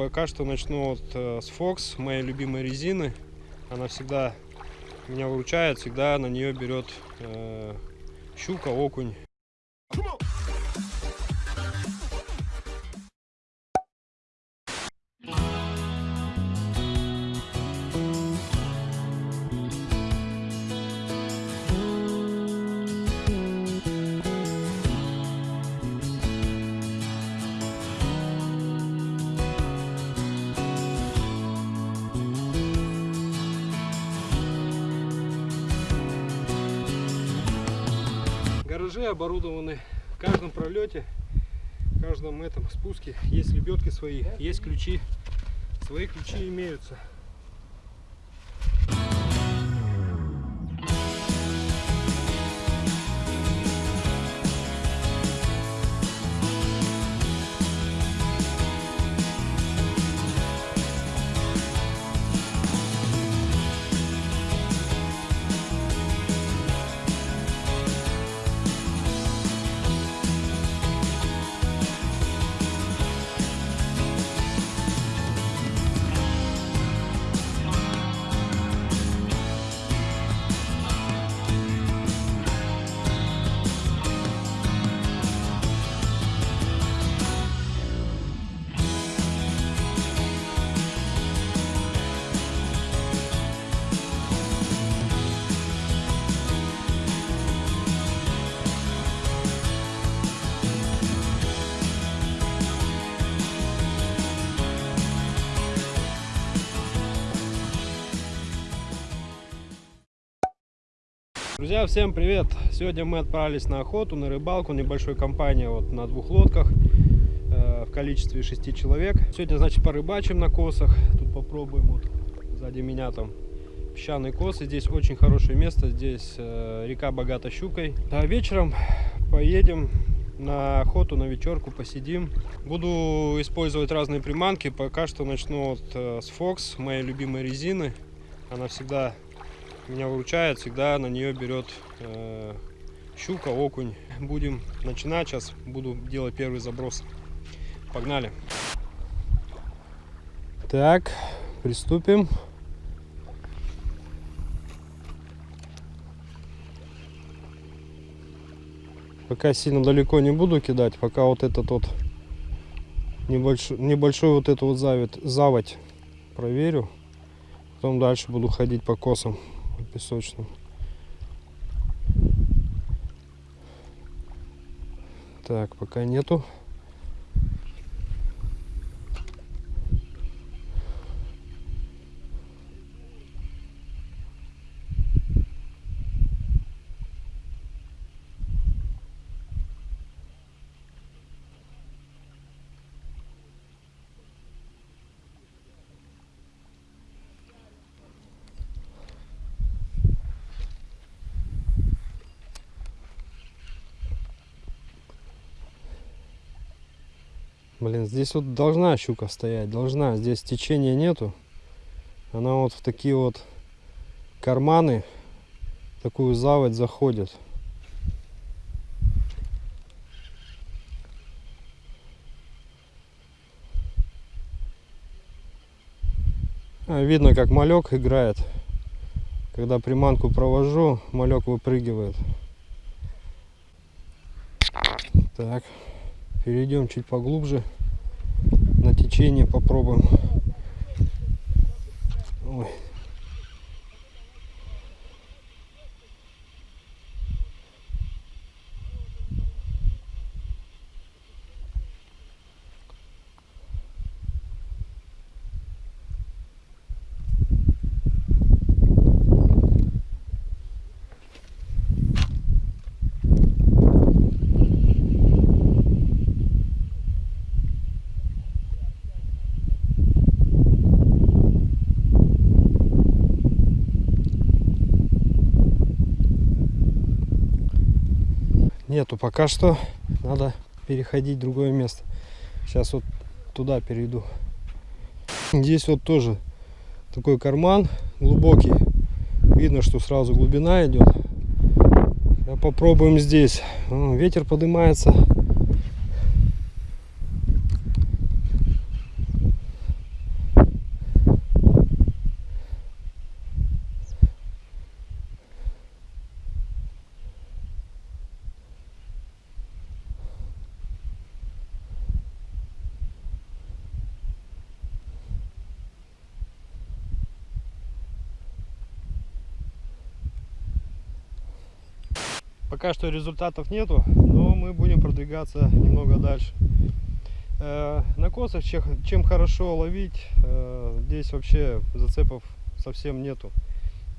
Пока что начну вот э, с Fox, моей любимой резины. Она всегда меня выручает, всегда на нее берет э, щука, окунь. Оборудованы в каждом пролете, в каждом этом спуске есть лебедки свои, есть ключи, свои ключи имеются. Друзья, всем привет! Сегодня мы отправились на охоту, на рыбалку, небольшой компания вот на двух лодках э, в количестве шести человек. Сегодня, значит, порыбачим на косах. Тут попробуем вот сзади меня там песчаные косы. Здесь очень хорошее место, здесь э, река богата щукой. А вечером поедем на охоту, на вечерку, посидим. Буду использовать разные приманки. Пока что начну вот, э, с Fox, моей любимой резины. Она всегда меня выручает, всегда на нее берет э, щука, окунь. Будем начинать, сейчас буду делать первый заброс. Погнали. Так, приступим. Пока сильно далеко не буду кидать, пока вот этот вот небольшой, небольшой вот эту вот заводь, заводь проверю. Потом дальше буду ходить по косам песочным. Так, пока нету. Блин, здесь вот должна щука стоять, должна. Здесь течения нету. Она вот в такие вот карманы, такую заводь заходит. А, видно, как малек играет. Когда приманку провожу, малек выпрыгивает. Так. Перейдем чуть поглубже. На течение попробуем. Ой. Нету пока что. Надо переходить в другое место. Сейчас вот туда перейду. Здесь вот тоже такой карман глубокий. Видно что сразу глубина идет. Попробуем здесь. Ветер поднимается Пока что результатов нету, но мы будем продвигаться немного дальше. Э, на косах чем, хорошо ловить, э, здесь вообще зацепов совсем нету.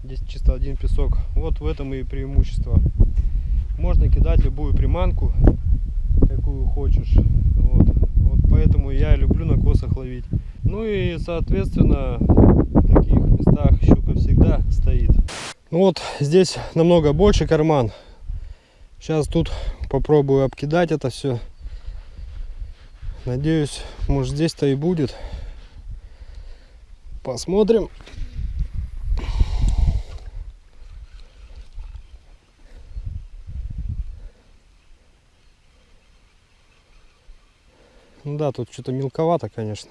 Здесь чисто один песок. Вот в этом и преимущество. Можно кидать любую приманку, какую хочешь. Вот. вот поэтому я люблю на косах ловить. Ну и соответственно в таких местах щука всегда стоит. Ну вот здесь намного больше карман. Сейчас тут попробую обкидать это все. Надеюсь, может здесь-то и будет. Посмотрим. Ну да, тут что-то мелковато, конечно.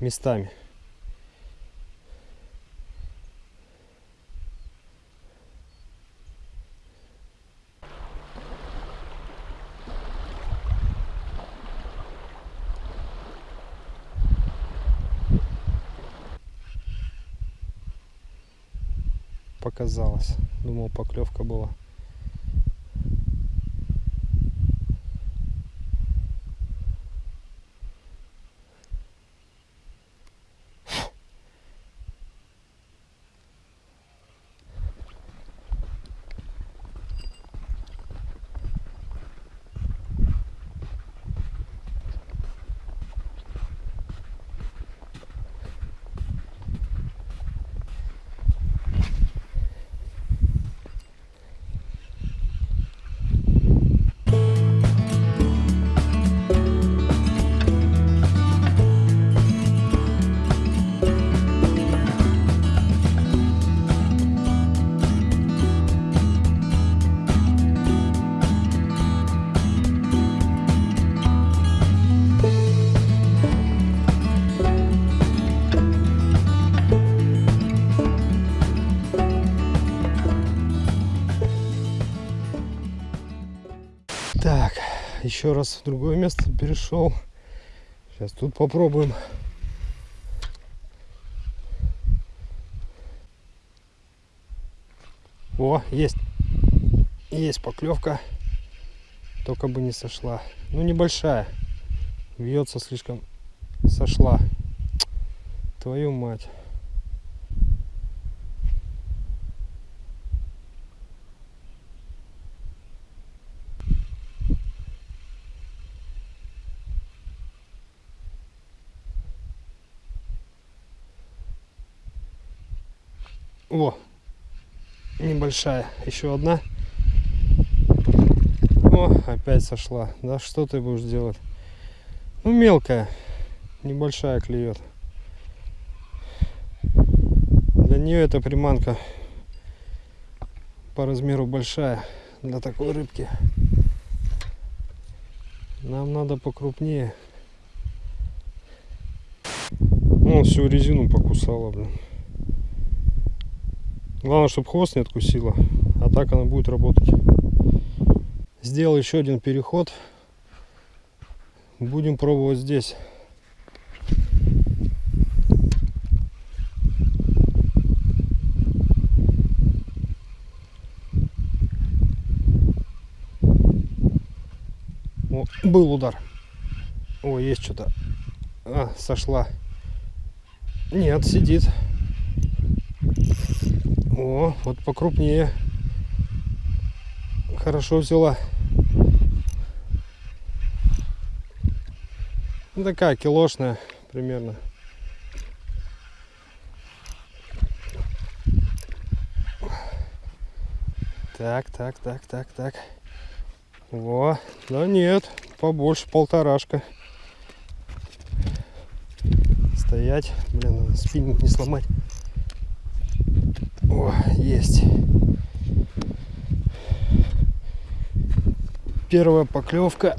Местами. Показалось. Думал, поклевка была. Еще раз в другое место перешел. Сейчас тут попробуем. О, есть. Есть поклевка. Только бы не сошла. Ну, небольшая. Вьется слишком. Сошла. Твою мать. О, небольшая, еще одна. О, опять сошла. Да что ты будешь делать? Ну, мелкая, небольшая клюет. Для нее эта приманка по размеру большая для такой рыбки. Нам надо покрупнее. Ну, всю резину покусала, блин. Главное, чтобы хвост не откусила, а так она будет работать. Сделал еще один переход. Будем пробовать здесь. О, был удар. О, есть что-то. А, сошла. Нет, сидит. О, вот покрупнее. Хорошо взяла. Ну, такая килошная примерно. Так, так, так, так, так. Во, да нет, побольше полторашка. Стоять, блин, спиннинг не сломать. О, есть. Первая поклевка.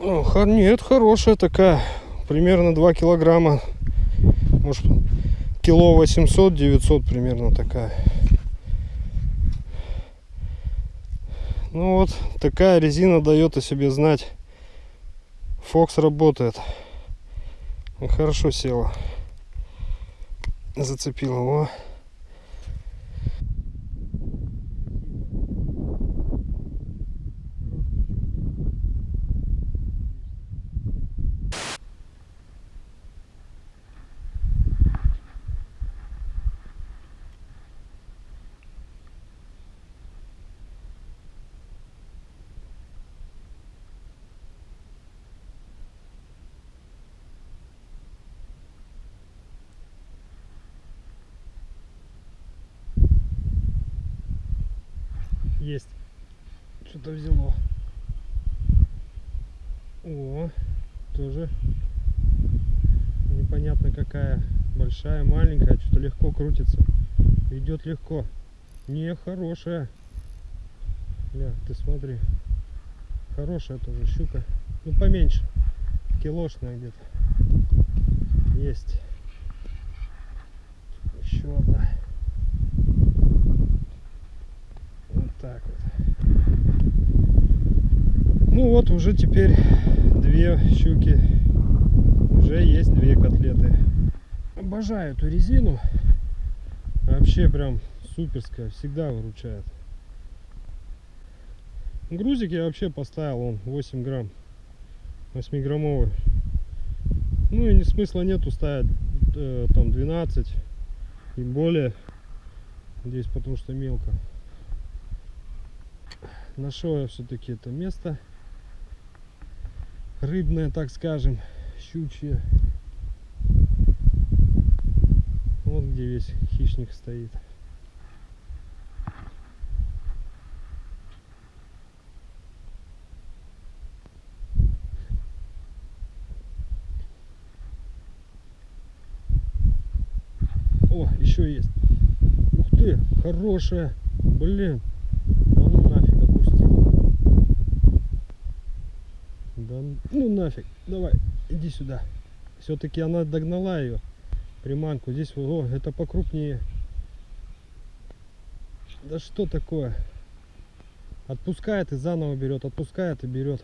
О, нет, хорошая такая. Примерно 2 килограмма. Может, кило 800-900 примерно такая. Ну вот, такая резина дает о себе знать. Фокс работает. Хорошо села. Зацепила его. Есть. Что-то взяло. О, тоже непонятно какая. Большая, маленькая, что-то легко крутится. Идет легко. Не, хорошая. Ля, ты смотри. Хорошая тоже щука. Ну, поменьше. Килошная где-то. Есть. Еще одна. Вот так вот. Ну вот уже теперь две щуки. Уже есть две котлеты. Обожаю эту резину. Вообще прям суперская. Всегда выручает. Грузик я вообще поставил, он 8 грамм. 8 граммовый. Ну и не смысла нету ставить э, там 12 и более. Здесь потому что мелко. Нашел я все-таки это место рыбное, так скажем, щучье. Вот где весь хищник стоит. О, еще есть. Ух ты, хорошая. Блин. Да ну нафиг отпустил. Да ну нафиг. Давай, иди сюда. Все-таки она догнала ее. Приманку. Здесь, о, это покрупнее. Да что такое? Отпускает и заново берет, отпускает и берет.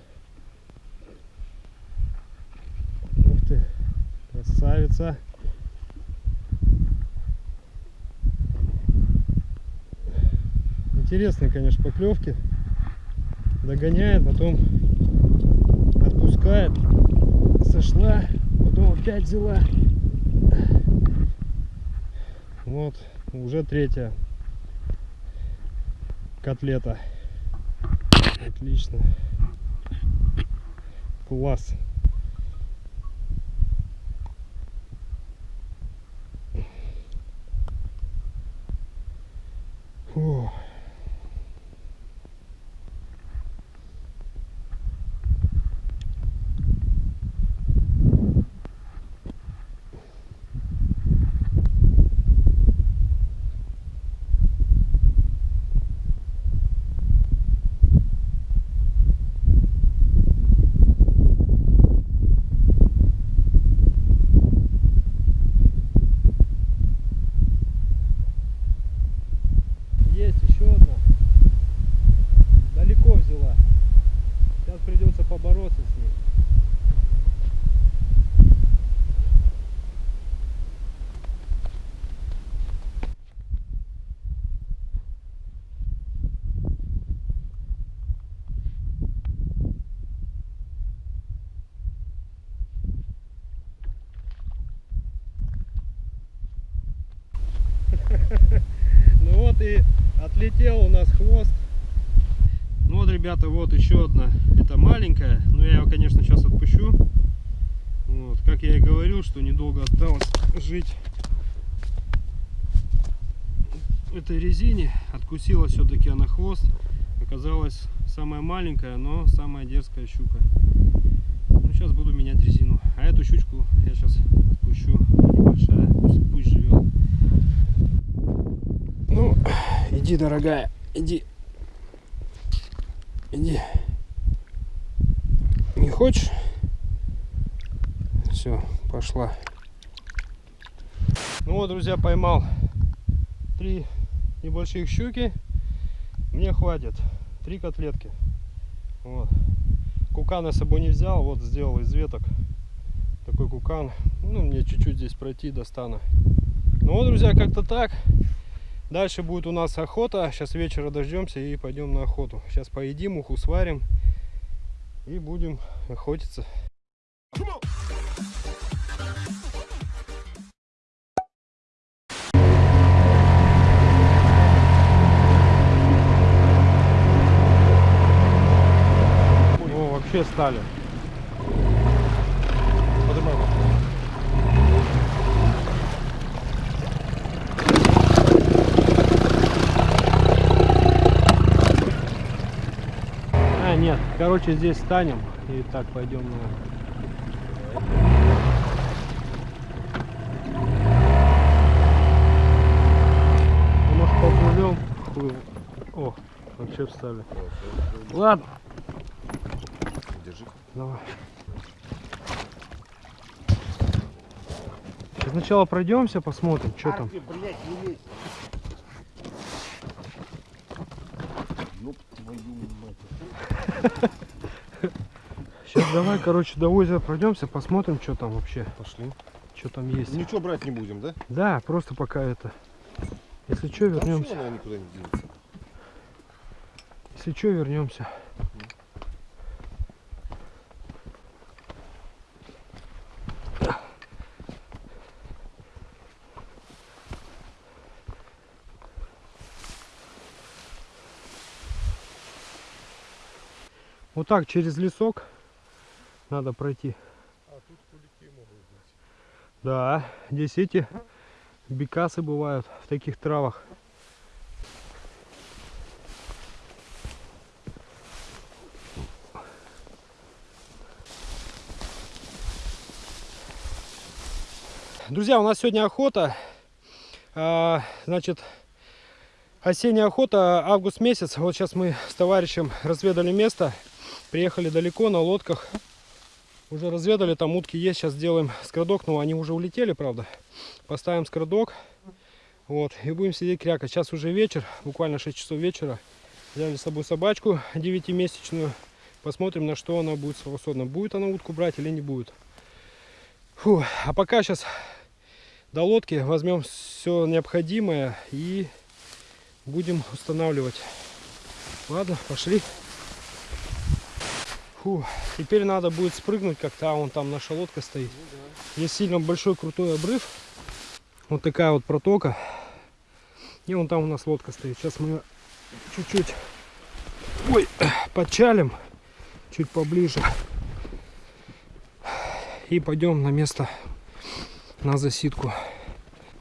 Ух ты, красавица. Интересные, конечно, поклевки. Догоняет, потом отпускает. Сошла, потом опять взяла. Вот, уже третья котлета. Отлично. Класс. Фух. Есть еще одна. Далеко взяла. Сейчас придется побороться с ней. Ну вот и отлетел у нас хвост. Ну вот, ребята, вот еще одна. Это маленькая, но я ее, конечно, сейчас отпущу. Вот, как я и говорил, что недолго осталось жить этой резине. Откусила все-таки она хвост. Оказалась самая маленькая, но самая дерзкая щука. Ну, сейчас буду менять резину. А эту щучку я сейчас отпущу. Небольшая, пусть, пусть живет. Ну, иди, дорогая, иди. Иди. Не хочешь? Все, пошла. Ну вот, друзья, поймал три небольших щуки. Мне хватит. Три котлетки. Вот. Кукан я с собой не взял. Вот сделал из веток такой кукан. Ну, мне чуть-чуть здесь пройти достану. Ну вот, друзья, как-то так. Дальше будет у нас охота. Сейчас вечера дождемся и пойдем на охоту. Сейчас поедим, уху сварим и будем охотиться. О, вообще стали. Короче, здесь станем и так пойдем на... А может поплывем? Хуй. О, вообще встали. Ладно, Держи. давай. Сначала пройдемся, посмотрим, что там. блядь, не лезь. Ёб твою мать. Сейчас давай, короче, до озера пройдемся, посмотрим, что там вообще, Пошли. что там есть. Ничего брать не будем, да? Да, просто пока это. Если что, вернемся. Если что, вернемся. Вот так через лесок надо пройти. А тут кулики могут быть. Да, здесь эти бекасы бывают в таких травах. Друзья, у нас сегодня охота. А, Значит, осенняя охота, август месяц. Вот сейчас мы с товарищем разведали место. Приехали далеко на лодках. Уже разведали, там утки есть. Сейчас сделаем скрадок. Но они уже улетели, правда. Поставим скрадок. Вот. И будем сидеть крякать. Сейчас уже вечер. Буквально 6 часов вечера. Взяли с собой собачку 9-месячную. Посмотрим, на что она будет способна. Будет она утку брать или не будет. Фу. А пока сейчас до лодки возьмем все необходимое и будем устанавливать. Ладно, пошли. Фу, теперь надо будет спрыгнуть как-то, а вон там наша лодка стоит. Здесь сильно большой крутой обрыв. Вот такая вот протока. И вон там у нас лодка стоит. Сейчас мы чуть-чуть ой, подчалим чуть поближе. И пойдем на место на засидку.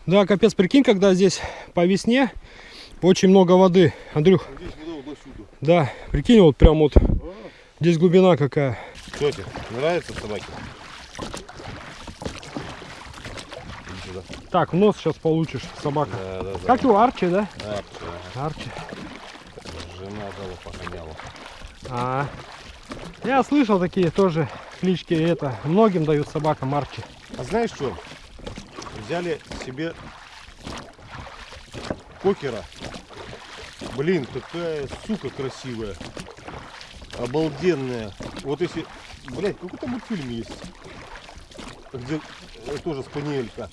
Да, капец, прикинь, когда здесь по весне очень много воды. Андрюх, да, прикинь, вот прям вот здесь глубина какая. Что тебе? Нравится собаки? Так, в нос сейчас получишь, собака. Да, да, да. Как его, Арчи, да? А, всё. Арчи. Жена дала погоняла. А, я слышал такие тоже клички, это, многим дают собакам Арчи. А знаешь что? Взяли себе кокера. Блин, какая сука красивая. Обалденная. Вот если... Блять, какой-то мультфильм есть. Где э, тоже спаниелька.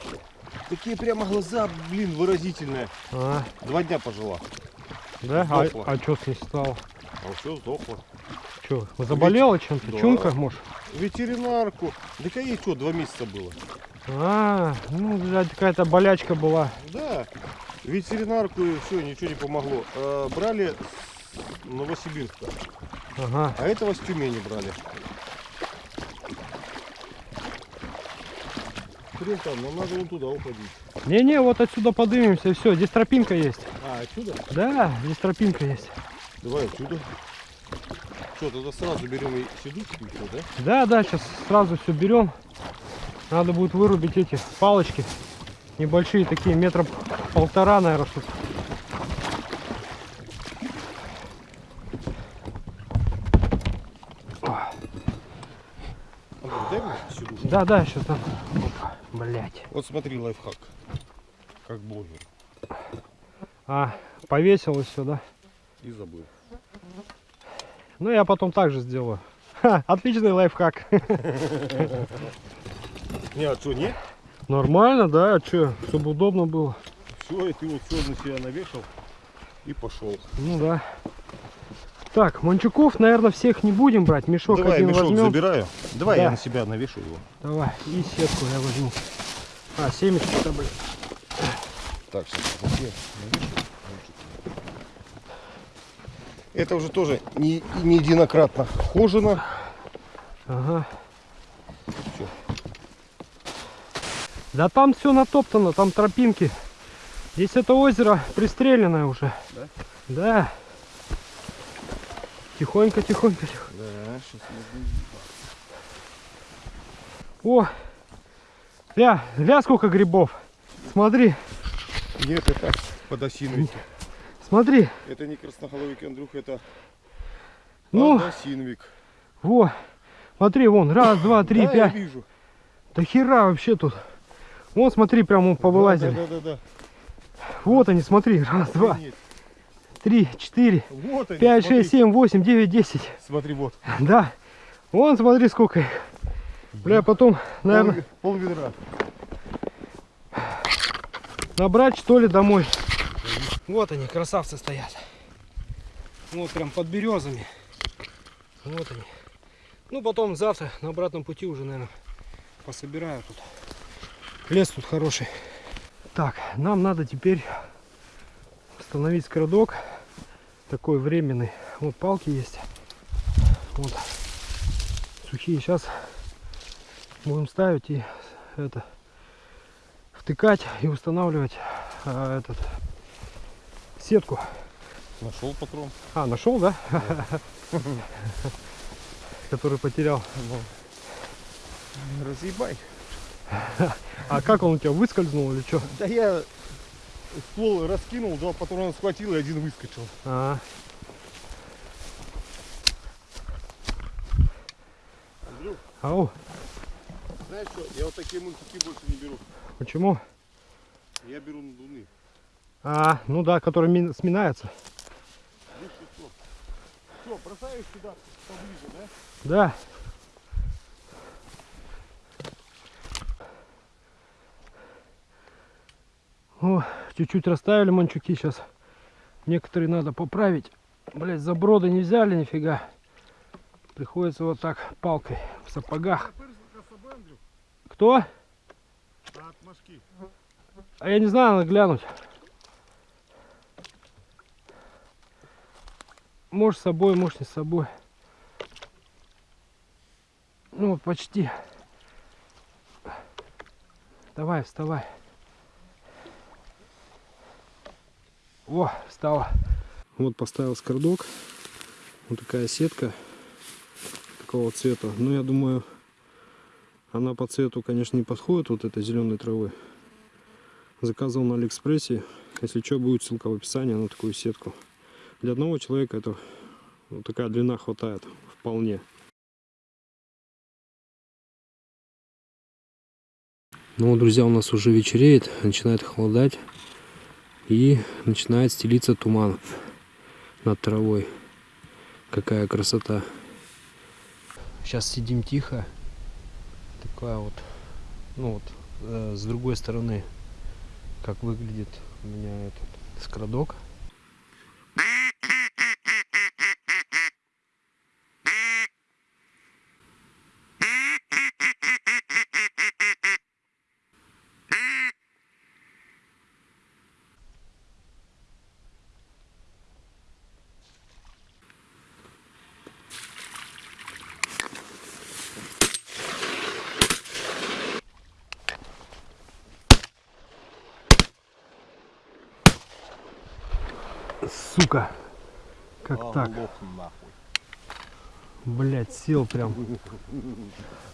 Такие прямо глаза, блин, выразительные. А, Два дня пожила. да? А, Сдохла. а что с ней стало? А все сдохло. Что, заболела чем-то? Да. Чумка, может? Ветеринарку. Да ей что, два месяца было. А, ну, блядь, какая-то болячка была. Да, ветеринарку и все, ничего не помогло. Э, брали с Новосибирска, Ага. а этого с Тюмени брали. Хрен там, нам надо вон туда уходить. Не-не, вот отсюда подымемся, и все. Здесь тропинка есть. А, отсюда? Да, здесь тропинка есть. Давай отсюда. Что, тогда сразу берем и сидушку еще, да? Да, да, сейчас сразу все берем. Надо будет вырубить эти палочки. Небольшие такие, метра полтора, наверное, что Да, да, сейчас там. Опа, блять. Вот смотри, лайфхак. Как блогер. А, повесил и все, да? И забыл. Ну, я потом так же сделаю. Ха, отличный лайфхак. Не, а что, нет? Нормально, да? А что, чтобы удобно было? Все, и ты вот все на себя навешал и пошел. Ну да. Так, манчуков, наверное, всех не будем брать. Мешок Давай, один мешок возьмем. забираю. Давай Да. я на себя навешу его. Давай, и сетку я возьму. А, семечки-то, блин. Так, сейчас? Это уже тоже не, не единократно хожено. Ага. Всё. Да там все натоптано, там тропинки. Здесь это озеро пристреленное уже. Да? Да. Тихонько, тихонько, тихо. Да, сейчас О! Ля, ля, сколько грибов. Смотри, Нет, это подосиновики. смотри. Это не красноголовик, Андрюх, это Ну, подосиновик. во. Смотри, вон, раз, два, три, да, я пять. вижу. Да хера вообще тут. Вон, смотри, прям повылазили. Да, да, да, да. Вот они, смотри, раз, два, Охренеть. Три, четыре, Вот они, пять, смотри. шесть, семь, восемь, девять, десять. Смотри, вот. Да. Вон, смотри, сколько их. Бля, потом, наверное, Пол, пол ведра. набрать что ли домой. Вот они, красавцы стоят. Вот прям под березами. Вот они. Ну, потом завтра на обратном пути уже, наверное, пособираю тут. Лес тут хороший. Так, нам надо теперь установить скрадок. Такой временный. Вот палки есть. Вот. Сухие. Сейчас будем ставить и это втыкать и устанавливать а, этот сетку. Нашел патрон. А, нашел, да? Который потерял. Разъебай. А как он у тебя выскользнул или что? Да я ствол раскинул, два патрона схватил и один выскочил. А, Андрюх, ау, знаешь что, я вот такие мультики больше не беру. почему? Я беру надувные. А, ну да, который мин- сминается. Видишь, что? Все, бросаешь сюда поближе, да? Да. О, чуть-чуть расставили манчуки сейчас. Некоторые надо поправить. Блять, заброды не взяли нифига. Приходится вот так палкой в сапогах. Кто? А я не знаю, надо глянуть. Может с собой, может не с собой. Ну вот почти. Давай, вставай. О, встала. Вот поставил скордок. Вот такая сетка такого цвета. Ну, я думаю, она по цвету, конечно, не подходит вот этой зеленой травы. Заказывал на Алиэкспрессе. Если что, будет ссылка в описании на такую сетку. Для одного человека это вот такая длина хватает вполне. Ну, друзья, у нас уже вечереет, начинает холодать и начинает стелиться туман над травой. Какая красота. Сейчас сидим тихо. Такая вот, ну вот, э, с другой стороны, как выглядит у меня этот скрадок. Сука. Как так? Лох. Блять, сел прям.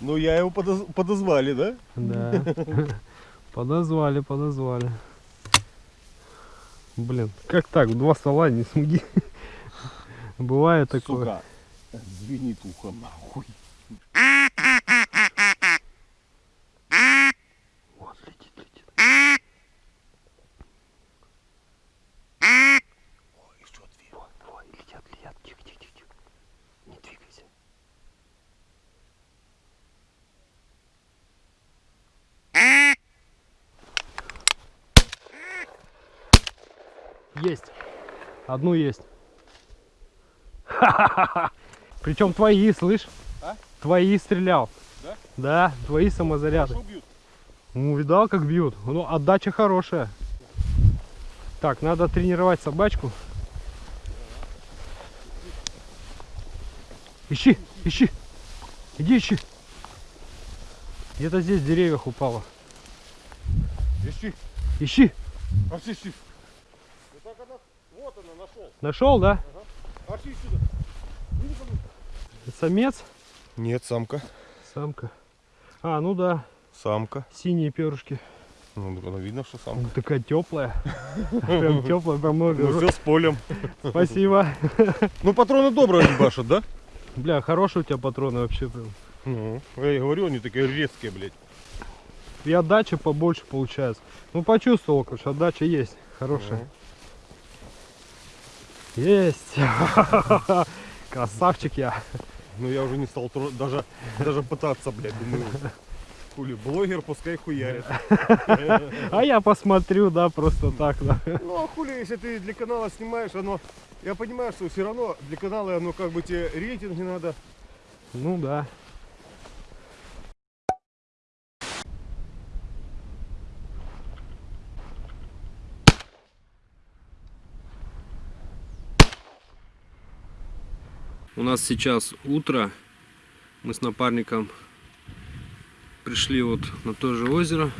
Ну я его подоз- подозвали, да? Да. Подозвали, подозвали. Блин, как так? Два стола не смуги. Бывает такое. Сука. Звенит ухо нахуй. Вот, летит, летит. Ой, что две? Вон, вон, летят, летят. Тихо, тихо, тихо, тихо. Не двигайся. Есть. Одну есть. Причем твои, слышь? А? Твои стрелял. Да? Да, твои самозаряды. Ну, видал, как бьют. Ну, отдача хорошая. Так, надо тренировать собачку. Ищи, ищи. Иди ищи. Где-то здесь в деревьях упало. Ищи. Ищи. Ищи. Вот она. Нашел. Нашел, да? Арчи сюда. Самец? Нет, самка. Самка. А, ну да, Самка. синие перышки. Ну, ну, видно, что самка. Такая теплая. Прям теплая, прям много. Ну все с полем. Спасибо. Ну патроны добрые они башат, да? Бля, хорошие у тебя патроны вообще прям. Ну, я и говорю, они такие резкие, блядь. И отдача побольше получается. Ну почувствовал, короче, отдача есть. Хорошая. Есть. Красавчик я. Ну я уже не стал даже, даже пытаться, блядь, думаю. Хули, блогер пускай хуярит. А я посмотрю, да, просто так, да. Ну а хули, если ты для канала снимаешь, оно... Я понимаю, что все равно для канала оно как бы тебе рейтинги надо. Ну да. У нас сейчас утро. Мы с напарником пришли вот на то же озеро,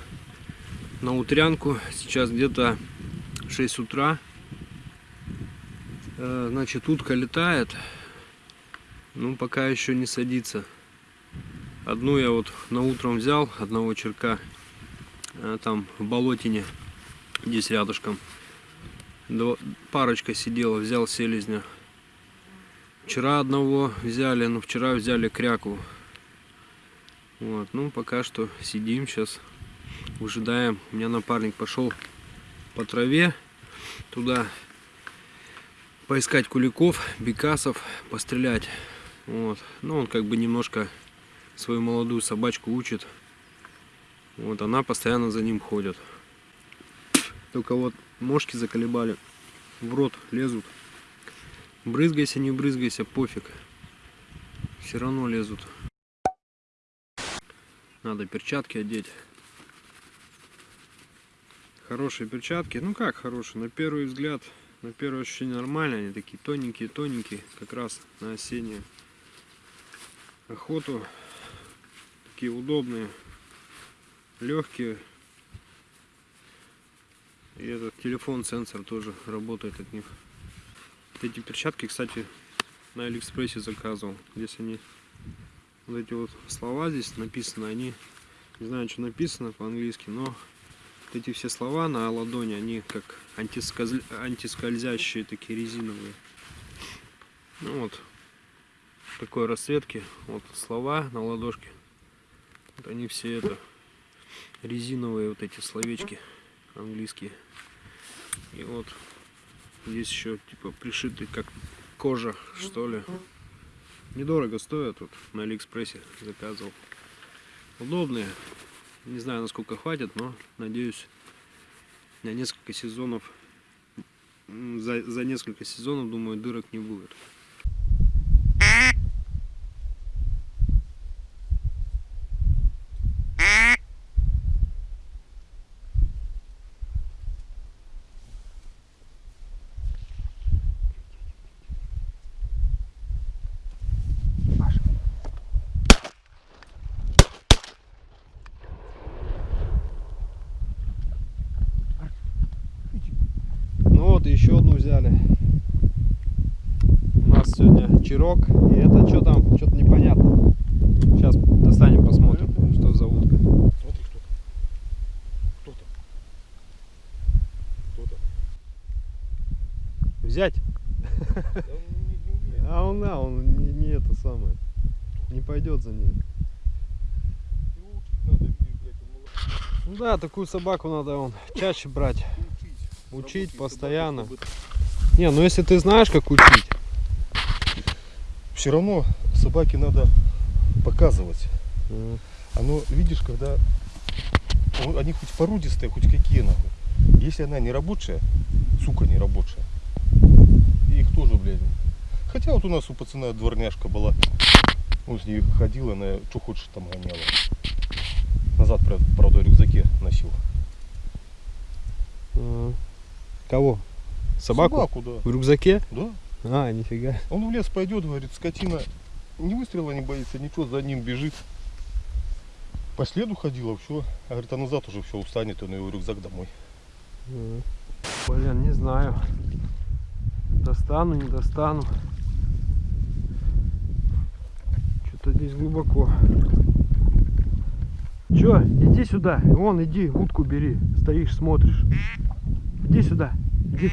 на утрянку. Сейчас где-то 6 утра. Э, Значит, утка летает. Ну, пока еще не садится. Одну я вот на утром взял, одного черка. э, Там в болотине, здесь рядышком. Парочка сидела, взял селезня. Вчера одного взяли, но вчера взяли кряку. Вот, ну пока что сидим сейчас, выжидаем. У меня напарник пошел по траве туда поискать куликов, бекасов, пострелять. Вот. Ну, он как бы немножко свою молодую собачку учит. Вот, она постоянно за ним ходит. Только вот мошки заколебали. В рот лезут. Брызгайся, не брызгайся, пофиг. Все равно лезут. Надо перчатки одеть. Хорошие перчатки. Ну как хорошие? На первый взгляд, на первое ощущение нормально. Они такие тоненькие, тоненькие. Как раз на осеннюю охоту. Такие удобные. Легкие. И этот телефон, сенсор тоже работает от них. Эти перчатки, кстати, на Алиэкспрессе заказывал. Здесь они, вот эти вот слова здесь написаны, они, не знаю, что написано по-английски, но вот эти все слова на ладони, они как антисказ- антискользящие, такие резиновые. Ну вот, такой расцветки, вот слова на ладошке. Вот они все это резиновые вот эти словечки английские. И вот здесь еще типа пришиты как кожа, что ли. Недорого стоят, тут на Алиэкспрессе заказывал. Удобные. Не знаю, насколько хватит, но надеюсь, на несколько сезонов, за, за несколько сезонов, думаю, дырок не будет. Ну вот, еще одну взяли. У нас сегодня чирок. И это что там? Что-то непонятно. Сейчас достанем, посмотрим, что за утка. Смотри, кто там. Кто там? Кто там? Взять? Да он не, не. А он, а, он не, не это самое. Не пойдет за ней. Ну да, такую собаку надо он чаще брать. Учить. Учить постоянно. Не, ну если ты знаешь, как учить. Все равно собаке надо показывать. М, Оно, видишь, когда он- они хоть породистые, хоть какие нахуй. Если она не рабочая, сука не рабочая, их тоже, блядь. Хотя вот у нас у пацана дворняжка была. Он с ней ходил, она что хочешь там гоняла. Назад, правда, в рюкзаке носил. Кого? Собаку? Собаку, да. В рюкзаке? Да. А, нифига. Он в лес пойдет, говорит, скотина ни выстрела не боится, ничего, за ним бежит. По следу ходила, все. А говорит, а назад уже все устанет, он его рюкзак домой. Блин, не знаю. Достану, не достану. что здесь глубоко. Чё, иди сюда. Вон, иди, утку бери. Стоишь, смотришь. Иди сюда. Иди.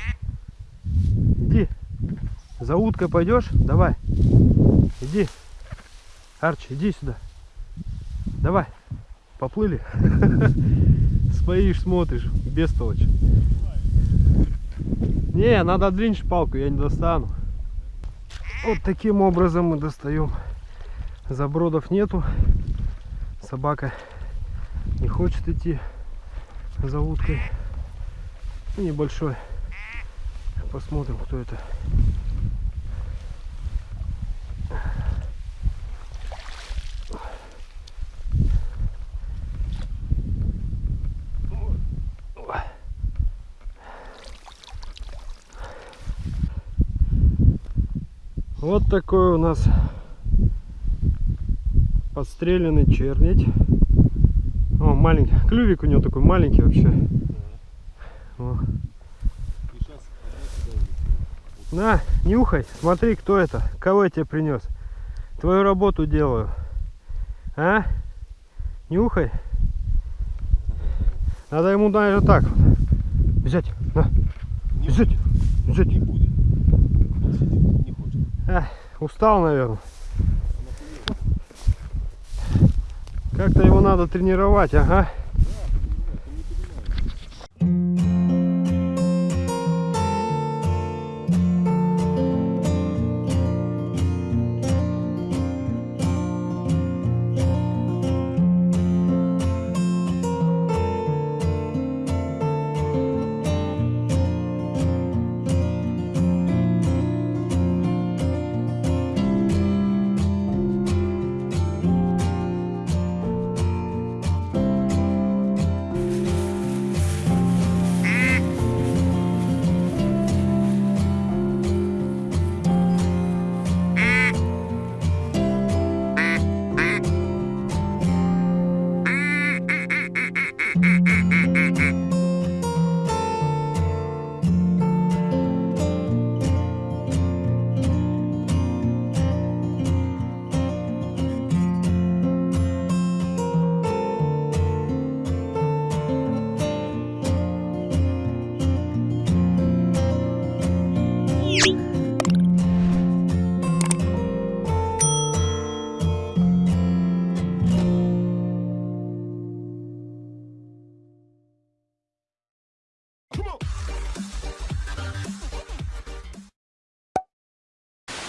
За уткой пойдешь? Давай. Иди. Арчи, иди сюда. Давай. Поплыли. Стоишь, смотришь. Бестолочь. Не, надо длиннее палку, я не достану. Вот таким образом мы достаем. Забродов нету. Собака не хочет идти за уткой. Небольшой. Посмотрим, кто это. Вот такой у нас подстреленный чернить. О, маленький. Клювик у него такой маленький вообще. О. На, нюхай, смотри, кто это, кого я тебе принес. Твою работу делаю. А? Нюхай. Надо ему даже так. Взять, на, Не взять, будет. взять. Не будет. Он сидит, не А, устал, наверное. Как-то его надо тренировать, ага.